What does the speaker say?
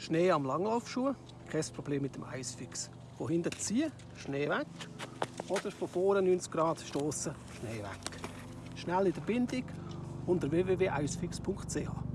Schnee am Langlaufschuh, kein Problem mit dem Eisfix. Von hinten ziehen, Schnee weg. Oder von vorne 90 Grad stoßen, Schnee weg. Schnell in der Bindung unter www.eisfix.ch.